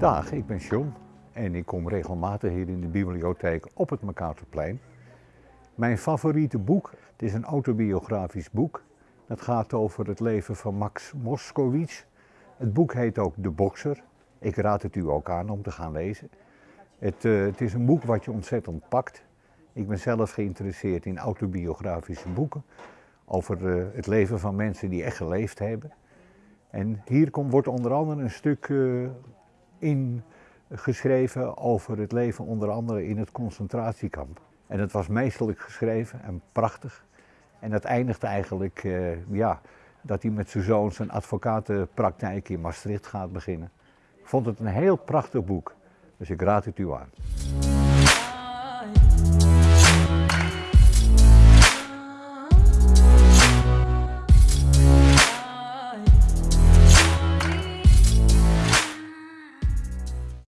Dag, ik ben John en ik kom regelmatig hier in de bibliotheek op het Mercatorplein. Mijn favoriete boek, het is een autobiografisch boek. Dat gaat over het leven van Max Moskowitz. Het boek heet ook De Bokser. Ik raad het u ook aan om te gaan lezen. Het, uh, het is een boek wat je ontzettend pakt. Ik ben zelf geïnteresseerd in autobiografische boeken over uh, het leven van mensen die echt geleefd hebben. En hier komt, wordt onder andere een stuk uh, in geschreven over het leven onder andere in het concentratiekamp. En het was meesterlijk geschreven en prachtig. En dat eindigt eigenlijk, uh, ja, dat hij met zijn zoon zijn advocatenpraktijk in Maastricht gaat beginnen. Ik vond het een heel prachtig boek, dus ik raad het u aan.